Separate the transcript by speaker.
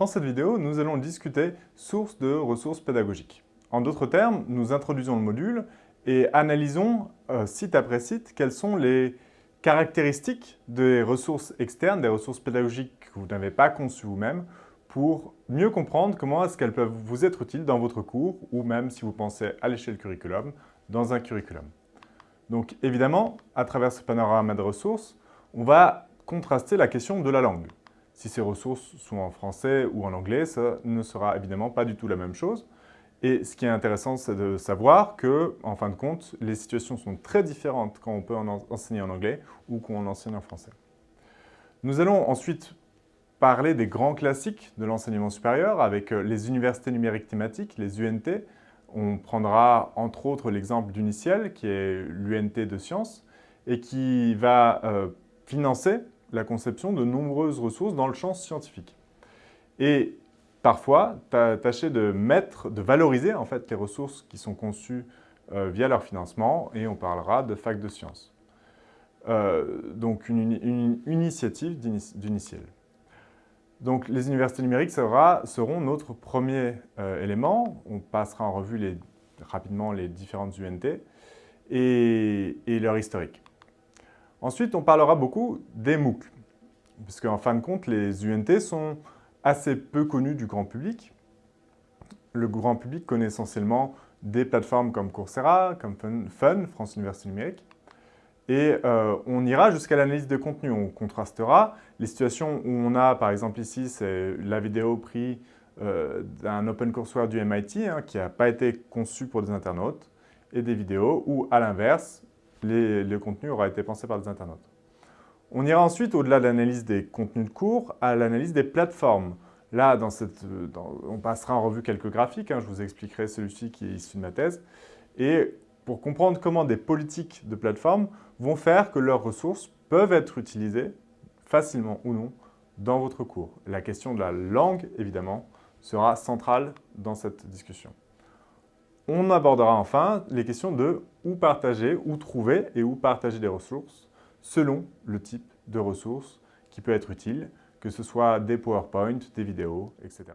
Speaker 1: Dans cette vidéo, nous allons discuter sources de ressources pédagogiques. En d'autres termes, nous introduisons le module et analysons euh, site après site quelles sont les caractéristiques des ressources externes, des ressources pédagogiques que vous n'avez pas conçues vous-même pour mieux comprendre comment est-ce qu'elles peuvent vous être utiles dans votre cours ou même si vous pensez à l'échelle curriculum, dans un curriculum. Donc évidemment, à travers ce panorama de ressources, on va contraster la question de la langue. Si ces ressources sont en français ou en anglais, ça ne sera évidemment pas du tout la même chose. Et ce qui est intéressant, c'est de savoir que, en fin de compte, les situations sont très différentes quand on peut enseigner en anglais ou quand on enseigne en français. Nous allons ensuite parler des grands classiques de l'enseignement supérieur avec euh, les universités numériques thématiques, les UNT. On prendra entre autres l'exemple d'Uniciel, qui est l'UNT de sciences, et qui va euh, financer la conception de nombreuses ressources dans le champ scientifique. Et parfois, tâcher de mettre, de valoriser en fait les ressources qui sont conçues euh, via leur financement, et on parlera de fac de sciences. Euh, donc une, initiative d'Uniciel. Donc les universités numériques seront notre premier euh, élément. On passera en revue rapidement les différentes UNT et leur historique. Ensuite, on parlera beaucoup des MOOC, puisque en fin de compte, les UNT sont assez peu connus du grand public. Le grand public connaît essentiellement des plateformes comme Coursera, comme Fun, France Université Numérique. Et euh, on ira jusqu'à l'analyse de contenu. On contrastera les situations où on a, par exemple ici, c'est la vidéo prise euh, d'un OpenCourseWare du MIT hein, qui n'a pas été conçu pour des internautes, et des vidéos où, à l'inverse, le contenu aura été pensé par des internautes. On ira ensuite, au-delà de l'analyse des contenus de cours, à l'analyse des plateformes. Là, on passera en revue quelques graphiques, hein, je vous expliquerai celui-ci qui est issu de ma thèse, et pour comprendre comment des politiques de plateforme vont faire que leurs ressources peuvent être utilisées, facilement ou non, dans votre cours. La question de la langue, évidemment, sera centrale dans cette discussion. On abordera enfin les questions de où partager, où trouver et où partager des ressources selon le type de ressources qui peut être utile, que ce soit des PowerPoint, des vidéos, etc.